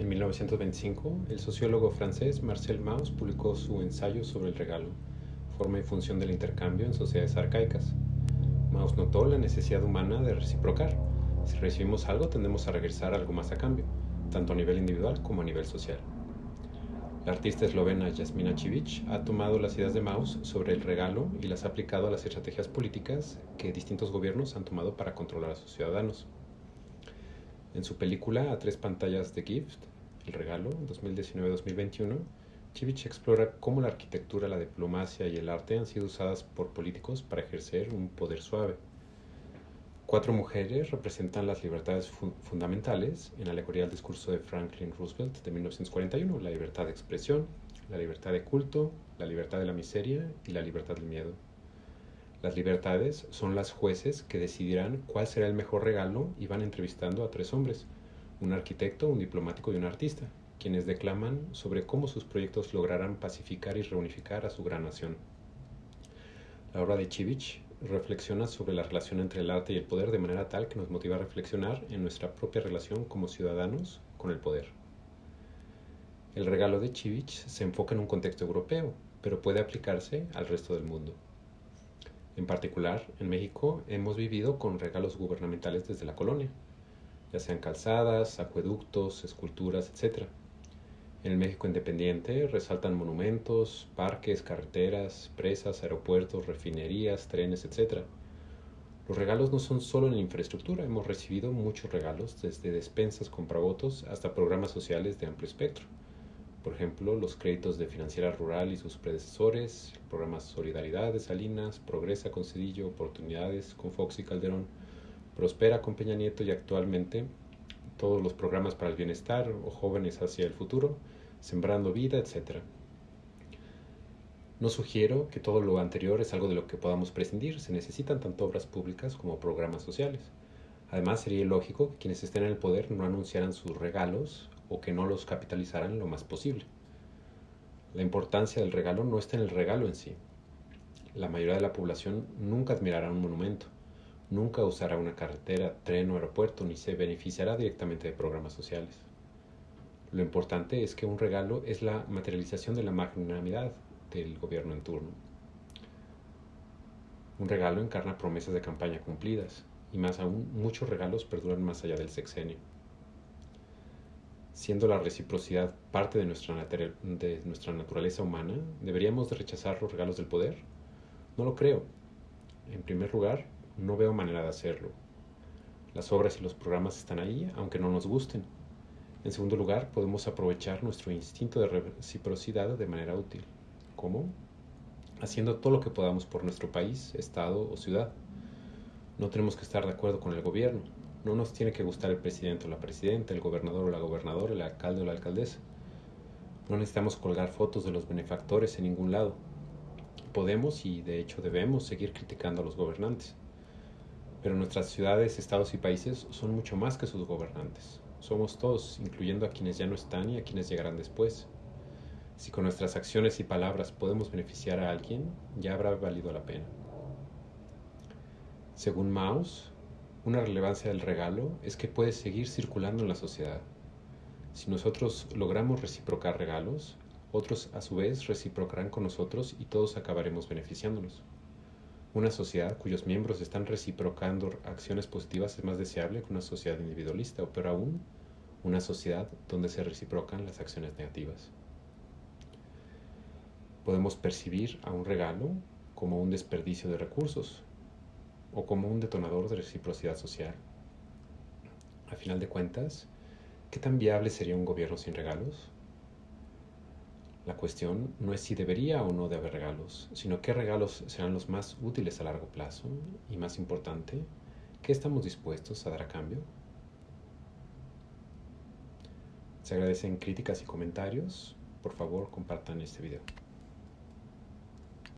En 1925, el sociólogo francés Marcel Mauss publicó su ensayo sobre el regalo, forma y función del intercambio en sociedades arcaicas. Mauss notó la necesidad humana de reciprocar. Si recibimos algo, tendemos a regresar algo más a cambio, tanto a nivel individual como a nivel social. La artista eslovena Jasmina Civic ha tomado las ideas de Mauss sobre el regalo y las ha aplicado a las estrategias políticas que distintos gobiernos han tomado para controlar a sus ciudadanos. En su película A tres pantallas de Gift, El regalo, 2019-2021, Civic explora cómo la arquitectura, la diplomacia y el arte han sido usadas por políticos para ejercer un poder suave. Cuatro mujeres representan las libertades fundamentales en alegoría al discurso de Franklin Roosevelt de 1941, la libertad de expresión, la libertad de culto, la libertad de la miseria y la libertad del miedo. Las libertades son las jueces que decidirán cuál será el mejor regalo y van entrevistando a tres hombres, un arquitecto, un diplomático y un artista, quienes declaman sobre cómo sus proyectos lograrán pacificar y reunificar a su gran nación. La obra de Chivich reflexiona sobre la relación entre el arte y el poder de manera tal que nos motiva a reflexionar en nuestra propia relación como ciudadanos con el poder. El regalo de Chivich se enfoca en un contexto europeo, pero puede aplicarse al resto del mundo. En particular, en México hemos vivido con regalos gubernamentales desde la colonia, ya sean calzadas, acueductos, esculturas, etc. En el México independiente resaltan monumentos, parques, carreteras, presas, aeropuertos, refinerías, trenes, etc. Los regalos no son solo en infraestructura, hemos recibido muchos regalos, desde despensas, compravotos hasta programas sociales de amplio espectro. Por ejemplo, los créditos de Financiera Rural y sus predecesores, el programa Solidaridad de Salinas, Progresa con Cedillo, Oportunidades con Fox y Calderón, Prospera con Peña Nieto y actualmente todos los programas para el bienestar o jóvenes hacia el futuro, sembrando vida, etc. No sugiero que todo lo anterior es algo de lo que podamos prescindir, se necesitan tanto obras públicas como programas sociales. Además, sería lógico que quienes estén en el poder no anunciaran sus regalos o que no los capitalizaran lo más posible. La importancia del regalo no está en el regalo en sí. La mayoría de la población nunca admirará un monumento, nunca usará una carretera, tren o aeropuerto, ni se beneficiará directamente de programas sociales. Lo importante es que un regalo es la materialización de la magnanimidad del gobierno en turno. Un regalo encarna promesas de campaña cumplidas, y más aún, muchos regalos perduran más allá del sexenio. Siendo la reciprocidad parte de nuestra, naturaleza humana, ¿deberíamos de rechazar los regalos del poder? No lo creo. En primer lugar, no veo manera de hacerlo. Las obras y los programas están ahí, aunque no nos gusten. En segundo lugar, podemos aprovechar nuestro instinto de reciprocidad de manera útil. ¿Cómo? Haciendo todo lo que podamos por nuestro país, estado o ciudad. No tenemos que estar de acuerdo con el gobierno. No nos tiene que gustar el presidente o la presidenta, el gobernador o la gobernadora, el alcalde o la alcaldesa. No necesitamos colgar fotos de los benefactores en ningún lado. Podemos y de hecho debemos seguir criticando a los gobernantes. Pero nuestras ciudades, estados y países son mucho más que sus gobernantes. Somos todos, incluyendo a quienes ya no están y a quienes llegarán después. Si con nuestras acciones y palabras podemos beneficiar a alguien, ya habrá valido la pena. Según Maus, una relevancia del regalo es que puede seguir circulando en la sociedad. Si nosotros logramos reciprocar regalos, otros a su vez reciprocarán con nosotros y todos acabaremos beneficiándonos. Una sociedad cuyos miembros están reciprocando acciones positivas es más deseable que una sociedad individualista, o peor aún, una sociedad donde se reciprocan las acciones negativas. Podemos percibir a un regalo como un desperdicio de recursos o como un detonador de reciprocidad social. A final de cuentas, ¿qué tan viable sería un gobierno sin regalos? La cuestión no es si debería o no de haber regalos, sino qué regalos serán los más útiles a largo plazo y más importante, qué estamos dispuestos a dar a cambio. Se agradecen críticas y comentarios. Por favor, compartan este video.